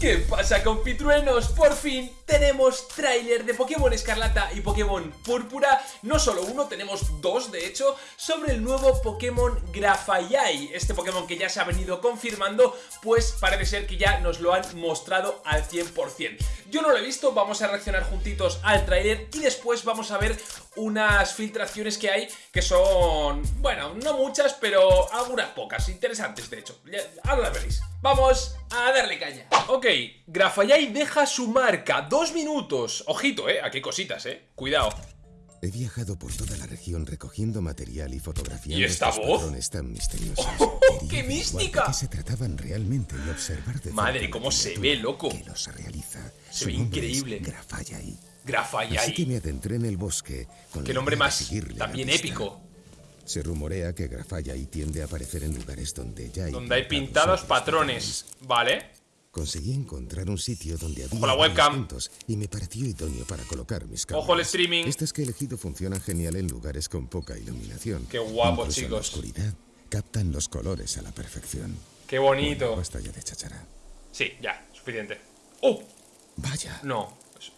¿Qué pasa confitruenos? Por fin tenemos tráiler de Pokémon Escarlata y Pokémon Púrpura. No solo uno, tenemos dos de hecho Sobre el nuevo Pokémon Grafaiai. Este Pokémon que ya se ha venido confirmando Pues parece ser que ya nos lo han mostrado al 100% Yo no lo he visto, vamos a reaccionar juntitos al tráiler Y después vamos a ver unas filtraciones que hay Que son, bueno, no muchas pero algunas pocas Interesantes de hecho, ahora las veréis. Vamos a darle caña. Ok, Grafayay deja su marca Dos minutos Ojito, eh, aquí hay cositas, eh Cuidado He viajado por toda la región recogiendo material y fotografiando ¿Y esta voz? tan misteriosos. ¡Oh, ¡Qué mística! Que se trataban realmente y observar de Madre, cómo se ve, loco. Que los realiza. Se ve increíble. Grafayay. Grafayay. Así que me adentré en el bosque. Con Qué nombre más también épico. Se rumorea que Grafayay tiende a aparecer en lugares donde ya hay... Donde hay pintados patrones, ¿vale? Conseguí encontrar un sitio donde había la webcam. y me pareció idóneo para colocar mis cámaras. Ojo el streaming. Estas que he elegido funcionan genial en lugares con poca iluminación. Qué guapo, chicos. En la oscuridad captan los colores a la perfección. Qué bonito. basta ya de chachara. Sí, ya, suficiente. ¡Oh! Vaya. No.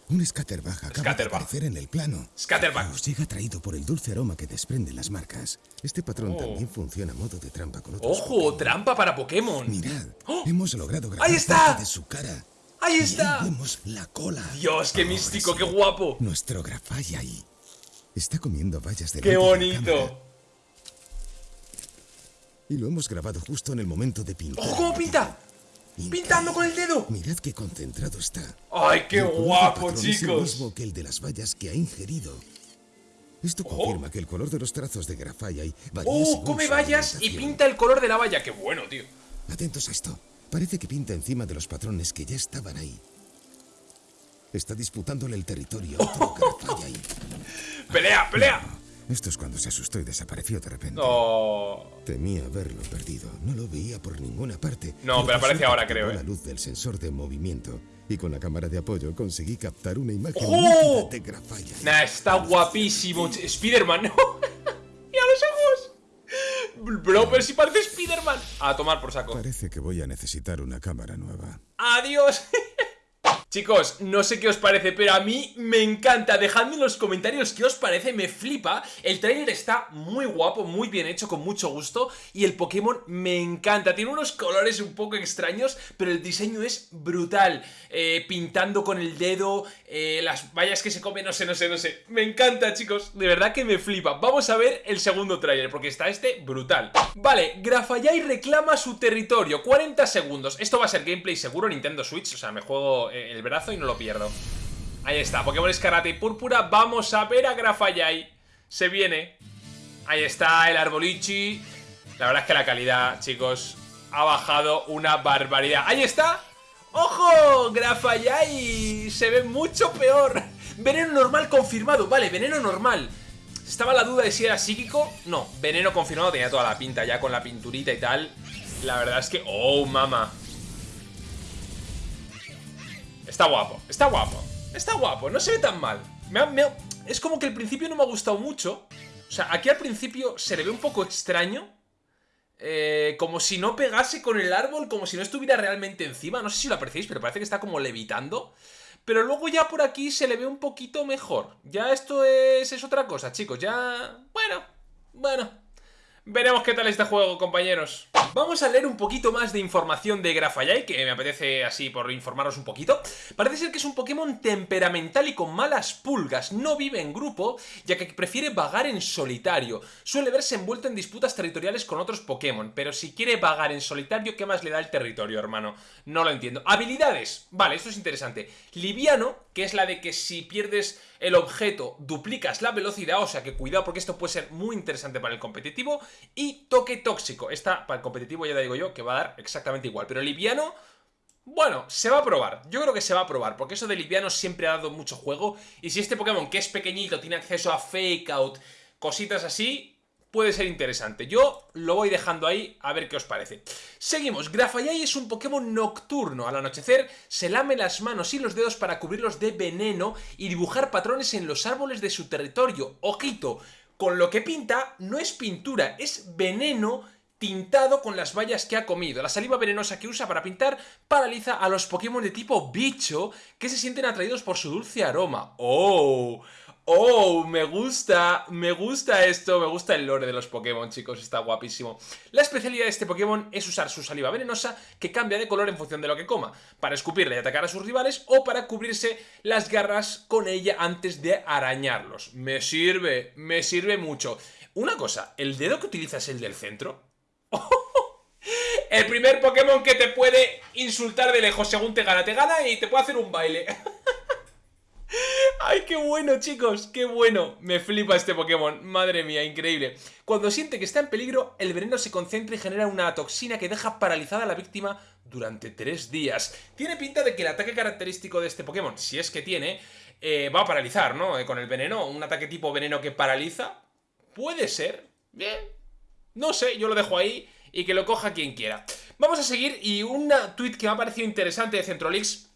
Un Scatterbug acaba de aparecer en el plano. Scatterbug. Nos llega traído por el dulce aroma que desprenden las marcas. Este patrón oh. también funciona a modo de trampa con otros ¡Ojo! ¡Trampa para Pokémon! Mirad, ¡Oh! hemos logrado grabar ¡Ahí está! de su cara. ¡Ahí está! vemos la cola. ¡Dios, qué místico, qué guapo! Nuestro Grafaya ahí. Está comiendo vallas de ¡Qué bonito! y lo hemos grabado justo en el momento de pintar. ¡Ojo, cómo pinta! Pintando con el dedo. Mirad qué concentrado está. ¡Ay, qué guapo, chicos! Es el mismo que el de las vallas que ha ingerido. Esto confirma que el color de los trazos de Grafaya y ¡Oh! Come vallas y pinta el color de la valla. ¡Qué bueno, tío! Atentos a esto. Parece que pinta encima de los patrones que ya estaban ahí. Está disputándole el territorio a otro ¡Pelea, pelea! Esto es cuando se asustó y desapareció de repente. No. Temía haberlo perdido. No lo veía por ninguna parte. No, pero aparece ahora, creo. la ¿eh? luz del sensor de movimiento. Y con la cámara de apoyo conseguí captar una imagen ¡Oh! de Grafaya. Nah, está guapísimo. Spiderman, ¿no? ¡Y a los ojos! Bro, pero si parece Spiderman. A tomar por saco. Parece que voy a necesitar una cámara nueva. ¡Adiós! Chicos, no sé qué os parece, pero a mí me encanta. Dejadme en los comentarios qué os parece, me flipa. El trailer está muy guapo, muy bien hecho, con mucho gusto. Y el Pokémon me encanta. Tiene unos colores un poco extraños, pero el diseño es brutal. Eh, pintando con el dedo, eh, las vallas que se comen, no sé, no sé, no sé. Me encanta, chicos. De verdad que me flipa. Vamos a ver el segundo trailer, porque está este brutal. Vale, Grafayai reclama su territorio. 40 segundos. Esto va a ser gameplay seguro, Nintendo Switch. O sea, me juego eh, el brazo y no lo pierdo. Ahí está, Pokémon Escarlata y Púrpura. Vamos a ver a Grafayai. Se viene. Ahí está el Arbolichi. La verdad es que la calidad, chicos, ha bajado una barbaridad. ¡Ahí está! ¡Ojo! Grafayai se ve mucho peor. Veneno normal confirmado. Vale, veneno normal. Estaba la duda de si era psíquico. No, veneno confirmado. Tenía toda la pinta ya con la pinturita y tal. La verdad es que... ¡Oh, mama! Está guapo, está guapo Está guapo, no se ve tan mal. Es como que al principio no me ha gustado mucho. O sea, aquí al principio se le ve un poco extraño eh, Como si no pegase con el árbol Como si no estuviera realmente encima. No sé si lo apreciáis, pero parece que está como levitando. Pero luego ya por aquí se le ve un poquito mejor. Ya esto es, es otra cosa, chicos Ya... Bueno, bueno Veremos qué tal este juego, compañeros. Vamos a leer un poquito más de información de Grafayai, que me apetece así por informaros un poquito. Parece ser que es un Pokémon temperamental y con malas pulgas. No vive en grupo, ya que prefiere vagar en solitario. Suele verse envuelto en disputas territoriales con otros Pokémon, pero si quiere vagar en solitario, ¿qué más le da el territorio, hermano? No lo entiendo. Habilidades. Vale, esto es interesante. Liviano, que es la de que si pierdes el objeto duplicas la velocidad, o sea que cuidado porque esto puede ser muy interesante para el competitivo. Y toque tóxico, esta para el competitivo ya te digo yo que va a dar exactamente igual, pero liviano... Bueno, se va a probar, yo creo que se va a probar, porque eso de liviano siempre ha dado mucho juego, y si este Pokémon que es pequeñito tiene acceso a Fake Out, cositas así, puede ser interesante. Yo lo voy dejando ahí a ver qué os parece. Seguimos. Grafayai es un Pokémon nocturno. Al anochecer se lame las manos y los dedos para cubrirlos de veneno y dibujar patrones en los árboles de su territorio. Ojito, con lo que pinta no es pintura, es veneno tintado con las bayas que ha comido. La saliva venenosa que usa para pintar paraliza a los Pokémon de tipo bicho que se sienten atraídos por su dulce aroma. ¡Oh! ¡Oh! Me gusta, me gusta esto, me gusta el lore de los Pokémon, chicos, está guapísimo. La especialidad de este Pokémon es usar su saliva venenosa que cambia de color en función de lo que coma, para escupirle y atacar a sus rivales o para cubrirse las garras con ella antes de arañarlos. Me sirve, me sirve mucho. Una cosa, ¿el dedo que utiliza es el del centro? El primer Pokémon que te puede insultar de lejos según te gana, te gana y te puede hacer un baile. ¡Ay, qué bueno, chicos! ¡Qué bueno! Me flipa este Pokémon. Madre mía, increíble. Cuando siente que está en peligro, el veneno se concentra y genera una toxina que deja paralizada a la víctima durante tres días. Tiene pinta de que el ataque característico de este Pokémon, si es que tiene, eh, va a paralizar, ¿no? Eh, con el veneno, un ataque tipo veneno que paraliza. Puede ser. Bien. No sé, yo lo dejo ahí y que lo coja quien quiera. Vamos a seguir y una tweet que me ha parecido interesante de Centrolix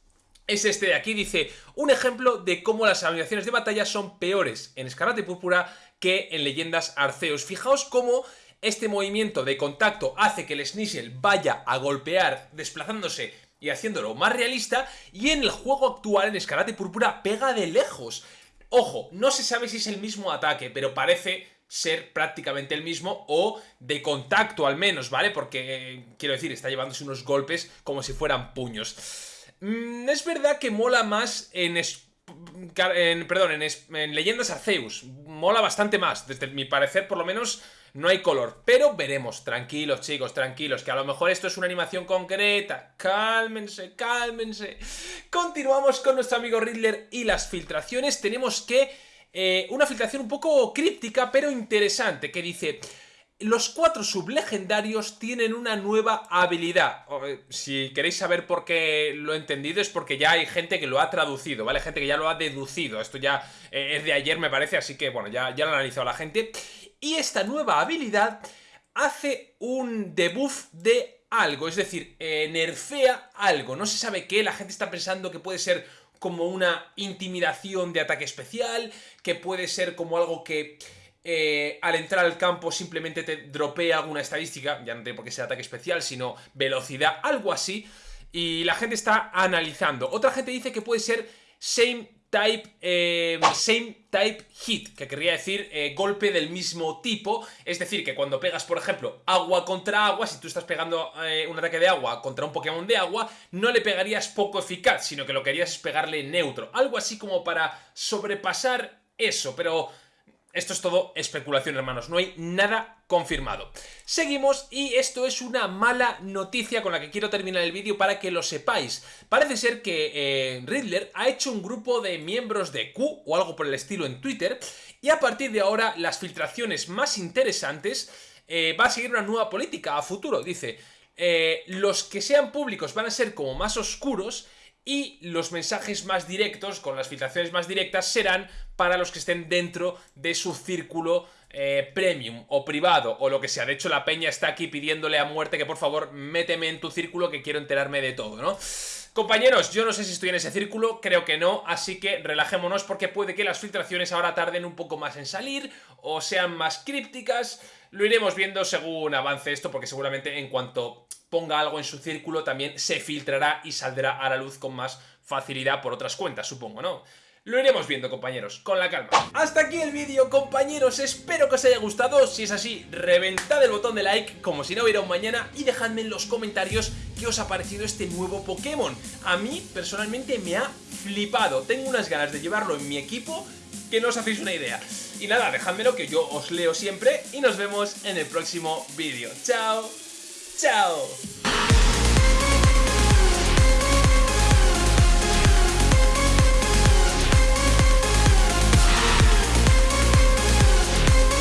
es este de aquí, dice, un ejemplo de cómo las animaciones de batalla son peores en Escarlata y Púrpura que en Leyendas Arceus. Fijaos cómo este movimiento de contacto hace que el Sneasel vaya a golpear desplazándose y haciéndolo más realista y en el juego actual en Escarlata y Púrpura pega de lejos. Ojo, no se sabe si es el mismo ataque, pero parece ser prácticamente el mismo o de contacto al menos, ¿vale? Porque, quiero decir, está llevándose unos golpes como si fueran puños. Mm, es verdad que mola más en... perdón, en, en Leyendas Arceus. Mola bastante más. Desde mi parecer, por lo menos, no hay color. Pero veremos. Tranquilos, chicos, tranquilos. Que a lo mejor esto es una animación concreta. Cálmense, cálmense. Continuamos con nuestro amigo Riddler y las filtraciones. Tenemos que... Eh, una filtración un poco críptica, pero interesante, que dice... Los cuatro sublegendarios tienen una nueva habilidad. Eh, si queréis saber por qué lo he entendido es porque ya hay gente que lo ha traducido, ¿vale? Gente que ya lo ha deducido. Esto ya eh, es de ayer me parece, así que bueno, ya, ya lo ha analizado la gente. Y esta nueva habilidad hace un debuff de algo, es decir, eh, nerfea algo. No se sabe qué, la gente está pensando que puede ser como una intimidación de ataque especial, que puede ser como algo que eh, al entrar al campo simplemente te dropea alguna estadística, ya no tiene por qué ser ataque especial, sino velocidad, algo así, y la gente está analizando. Otra gente dice que puede ser same type, eh, same type hit, que querría decir eh, golpe del mismo tipo, es decir, que cuando pegas, por ejemplo, agua contra agua, si tú estás pegando un ataque de agua contra un Pokémon de agua, no le pegarías poco eficaz, sino que lo que harías es pegarle neutro, algo así como para sobrepasar eso, pero esto es todo especulación, hermanos, no hay nada confirmado. Seguimos y esto es una mala noticia con la que quiero terminar el vídeo para que lo sepáis. Parece ser que eh, Riddler ha hecho un grupo de miembros de Q o algo por el estilo en Twitter y a partir de ahora las filtraciones más interesantes eh, va a seguir una nueva política a futuro. Dice, eh, los que sean públicos van a ser como más oscuros y los mensajes más directos, con las filtraciones más directas, serán para los que estén dentro de su círculo eh, premium o privado o lo que sea. De hecho, la peña está aquí pidiéndole a muerte que por favor méteme en tu círculo que quiero enterarme de todo, ¿no? Compañeros, yo no sé si estoy en ese círculo, creo que no, así que relajémonos porque puede que las filtraciones ahora tarden un poco más en salir o sean más crípticas. Lo iremos viendo según avance esto porque seguramente en cuanto ponga algo en su círculo también se filtrará y saldrá a la luz con más facilidad por otras cuentas, supongo, ¿no? Lo iremos viendo, compañeros, con la calma. Hasta aquí el vídeo, compañeros. Espero que os haya gustado. Si es así, reventad el botón de like, como si no hubiera un mañana, y dejadme en los comentarios qué os ha parecido este nuevo Pokémon. A mí, personalmente, me ha flipado. Tengo unas ganas de llevarlo en mi equipo que no os hacéis una idea. Y nada, dejádmelo que yo os leo siempre y nos vemos en el próximo vídeo. ¡Chao! ¡Chao!